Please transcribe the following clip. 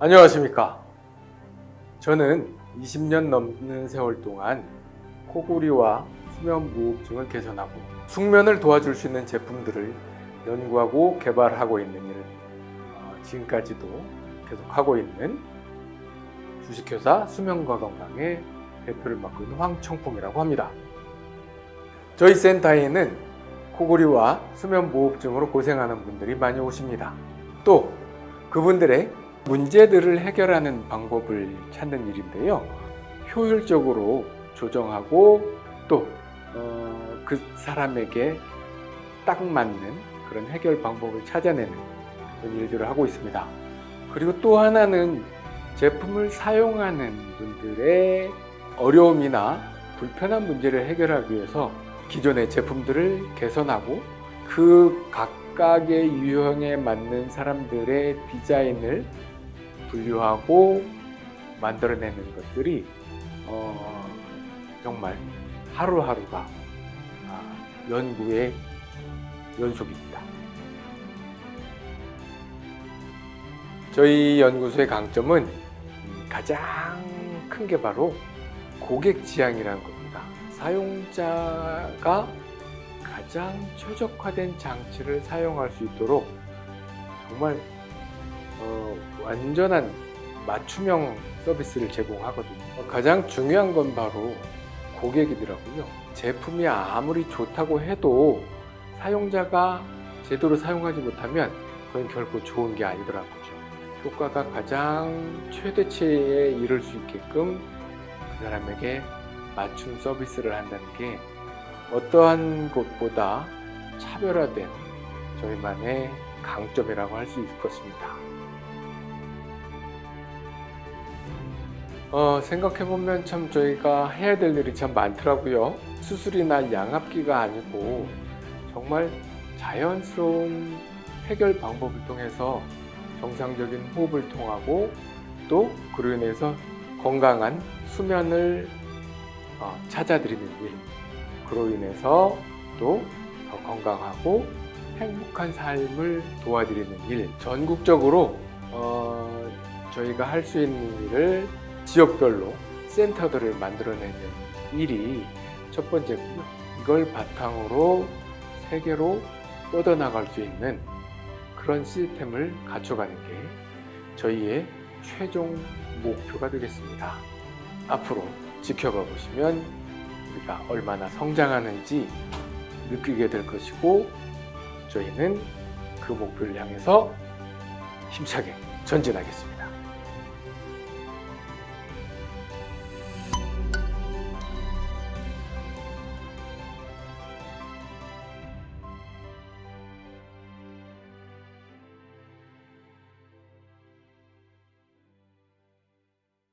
안녕하십니까. 저는 20년 넘는 세월 동안 코골이와 수면 무호흡증을 개선하고 숙면을 도와줄 수 있는 제품들을 연구하고 개발하고 있는 일을 어, 지금까지도 계속하고 있는 주식회사 수면과 건강의 대표를 맡고 있는 황청풍이라고 합니다. 저희 센터에는 코골이와 수면 무호흡증으로 고생하는 분들이 많이 오십니다. 또 그분들의 문제들을 해결하는 방법을 찾는 일인데요. 효율적으로 조정하고 또그 사람에게 딱 맞는 그런 해결 방법을 찾아내는 그런 일들을 하고 있습니다. 그리고 또 하나는 제품을 사용하는 분들의 어려움이나 불편한 문제를 해결하기 위해서 기존의 제품들을 개선하고 그 각각의 유형에 맞는 사람들의 디자인을 분류하고 만들어내는 것들이 어, 정말 하루하루가 아, 연구의 연속입니다. 저희 연구소의 강점은 음, 가장 큰 게 바로 고객 지향이라는 겁니다. 사용자가 가장 최적화된 장치를 사용할 수 있도록 정말 어, 완전한 맞춤형 서비스를 제공하거든요. 가장 중요한 건 바로 고객이더라고요. 제품이 아무리 좋다고 해도 사용자가 제대로 사용하지 못하면 그건 결코 좋은 게 아니더라고요. 효과가 가장 최대치에 이를 수 있게끔 그 사람에게 맞춤 서비스를 한다는 게 어떠한 곳보다 차별화된 저희만의 강점이라고 할 수 있을 것입니다. 어, 생각해보면 참 저희가 해야 될 일이 참 많더라고요. 수술이나 양압기가 아니고 정말 자연스러운 해결 방법을 통해서 정상적인 호흡을 통하고 또 그로 인해서 건강한 수면을 어, 찾아드리는 일 그로 인해서 또 더 건강하고 행복한 삶을 도와드리는 일 전국적으로 어, 저희가 할 수 있는 일을 지역별로 센터들을 만들어내는 일이 첫 번째고요. 이걸 바탕으로 세계로 뻗어나갈 수 있는 그런 시스템을 갖춰가는 게 저희의 최종 목표가 되겠습니다. 앞으로 지켜봐 보시면 우리가 얼마나 성장하는지 느끼게 될 것이고 저희는 그 목표를 향해서 힘차게 전진하겠습니다.